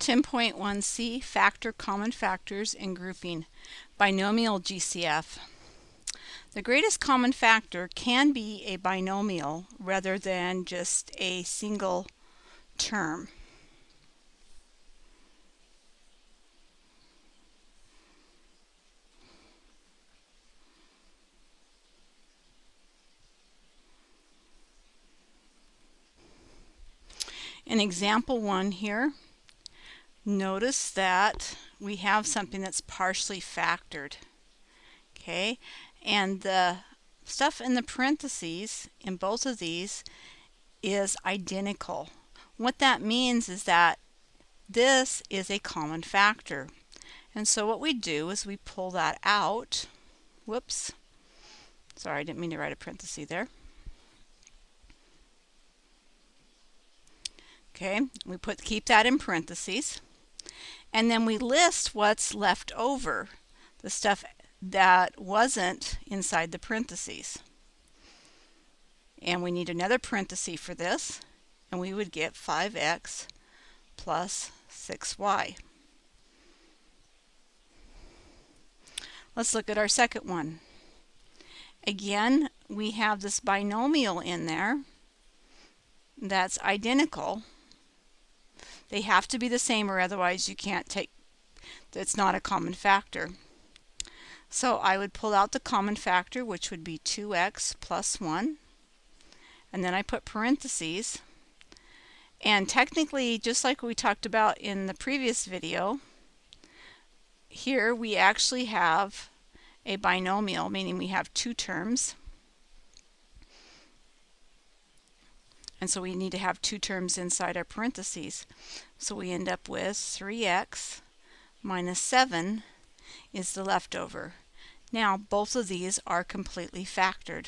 10.1c Factor Common Factors and Grouping Binomial GCF The greatest common factor can be a binomial rather than just a single term. In example one here, notice that we have something that's partially factored. Okay, and the stuff in the parentheses in both of these is identical. What that means is that this is a common factor. And so what we do is we pull that out. Whoops. Sorry, I didn't mean to write a parenthesis there. Okay, we put keep that in parentheses. And then we list what's left over, the stuff that wasn't inside the parentheses. And we need another parenthesis for this, and we would get 5x plus 6y. Let's look at our second one. Again, we have this binomial in there that's identical they have to be the same or otherwise you can't take, it's not a common factor. So I would pull out the common factor, which would be 2x plus 1. And then I put parentheses. And technically, just like we talked about in the previous video, here we actually have a binomial, meaning we have two terms. And so we need to have two terms inside our parentheses. So we end up with 3x minus 7 is the leftover. Now both of these are completely factored.